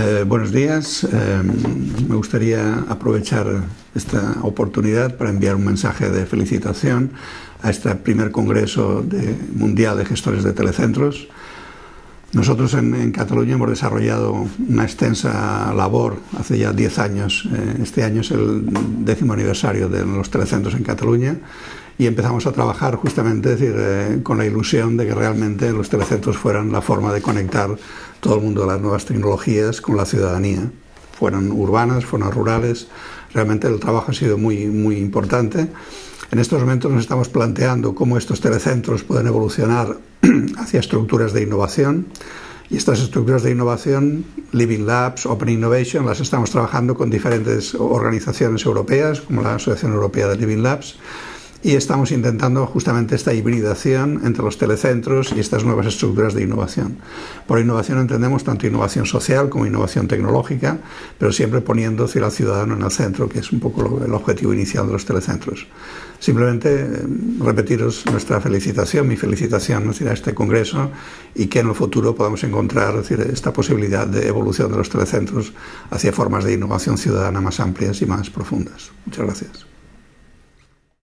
Eh, buenos días. Eh, me gustaría aprovechar esta oportunidad para enviar un mensaje de felicitación a este primer Congreso Mundial de Gestores de Telecentros. Nosotros en, Cataluña hemos desarrollado una extensa labor hace ya 10 años. Eh, este año es el décimo aniversario de los telecentros en Cataluña y empezamos a trabajar justamente decir, eh, con la ilusión de que realmente los telecentros fueran la forma de conectar todo el mundo de las nuevas tecnologías con la ciudadanía. Fueran urbanas, fueran rurales. Realmente el trabajo ha sido muy, muy importante. En estos momentos nos estamos planteando cómo estos telecentros pueden evolucionar hacia estructuras de innovación. Y estas estructuras de innovación, Living Labs, Open Innovation, las estamos trabajando con diferentes organizaciones europeas, como la Asociación Europea de Living Labs, y estamos intentando justamente esta hibridación entre los telecentros y estas nuevas estructuras de innovación. Por innovación entendemos tanto innovación social como innovación tecnológica, pero siempre poniendo al ciudadano en el centro, que es un poco el objetivo inicial de los telecentros. Simplemente eh, repetiros nuestra felicitación, mi felicitación a este Congreso y que en el futuro podamos encontrar esta posibilidad de evolución de los telecentros hacia formas de innovación ciudadana más amplias y más profundas. Muchas gracias.